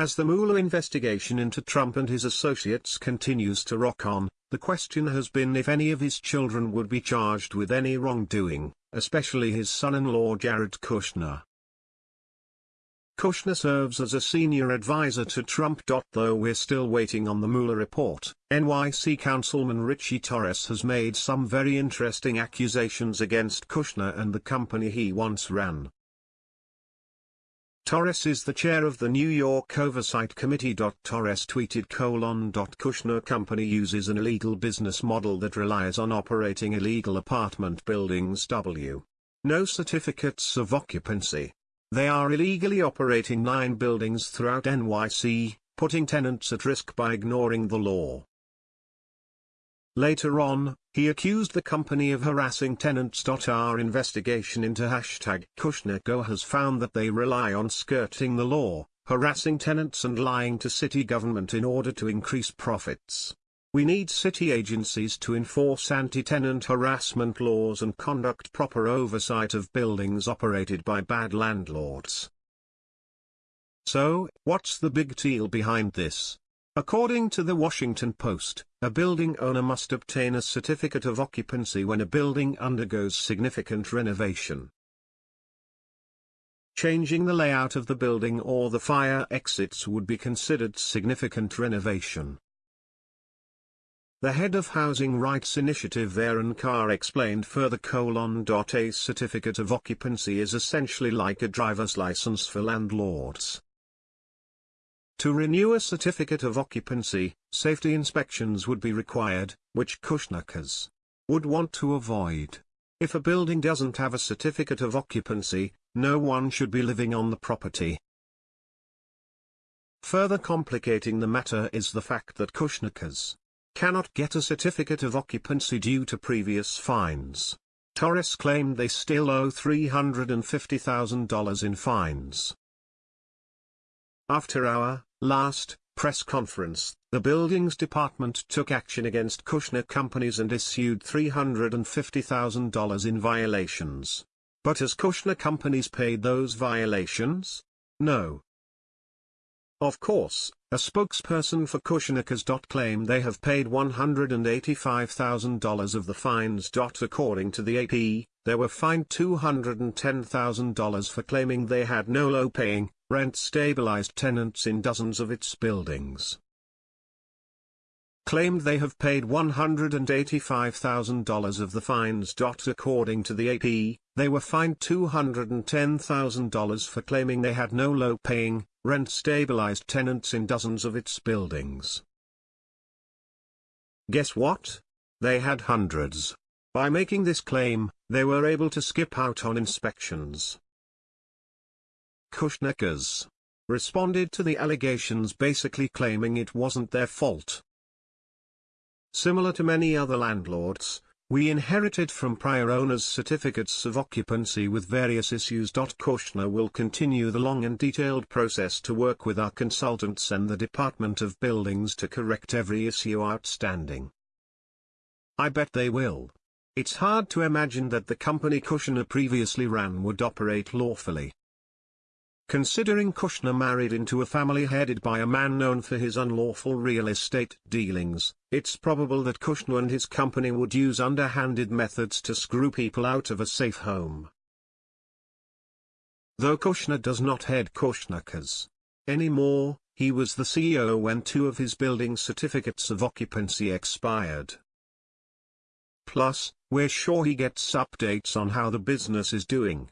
As the Mueller investigation into Trump and his associates continues to rock on, the question has been if any of his children would be charged with any wrongdoing, especially his son-in-law Jared Kushner. Kushner serves as a senior advisor to Trump. Though we're still waiting on the Mueller report, NYC Councilman Richie Torres has made some very interesting accusations against Kushner and the company he once ran. Torres is the chair of the New York Oversight Committee. Torres tweeted colon. Kushner Company uses an illegal business model that relies on operating illegal apartment buildings. W. No certificates of occupancy. They are illegally operating nine buildings throughout NYC, putting tenants at risk by ignoring the law. Later on, he accused the company of harassing tenants. Our investigation into hashtag KushnerGo has found that they rely on skirting the law, harassing tenants and lying to city government in order to increase profits. We need city agencies to enforce anti-tenant harassment laws and conduct proper oversight of buildings operated by bad landlords. So, what's the big deal behind this? According to the Washington Post, a building owner must obtain a certificate of occupancy when a building undergoes significant renovation. Changing the layout of the building or the fire exits would be considered significant renovation. The head of Housing Rights Initiative Aaron Carr explained further colon. A certificate of occupancy is essentially like a driver's license for landlords. To renew a certificate of occupancy, safety inspections would be required, which Kushnakers would want to avoid. If a building doesn't have a certificate of occupancy, no one should be living on the property. Further complicating the matter is the fact that Kushnakers cannot get a certificate of occupancy due to previous fines. Torres claimed they still owe $350,000 in fines. After our last press conference, the Buildings Department took action against Kushner companies and issued $350,000 in violations. But has Kushner companies paid those violations? No. Of course, a spokesperson for Kushnakers. claimed they have paid $185,000 of the fines. According to the AP, they were fined $210,000 for claiming they had no low-paying, rent-stabilized tenants in dozens of its buildings. Claimed they have paid $185,000 of the fines. According to the AP, they were fined $210,000 for claiming they had no low-paying, rent-stabilized tenants in dozens of its buildings. Guess what? They had hundreds. By making this claim, they were able to skip out on inspections. Kushnakers responded to the allegations basically claiming it wasn't their fault. Similar to many other landlords, we inherited from prior owners certificates of occupancy with various issues. Kushner will continue the long and detailed process to work with our consultants and the Department of Buildings to correct every issue outstanding. I bet they will. It's hard to imagine that the company Kushner previously ran would operate lawfully. Considering Kushner married into a family headed by a man known for his unlawful real estate dealings, it's probable that Kushner and his company would use underhanded methods to screw people out of a safe home. Though Kushner does not head Kushnakers anymore, he was the CEO when two of his building certificates of occupancy expired. Plus, we're sure he gets updates on how the business is doing.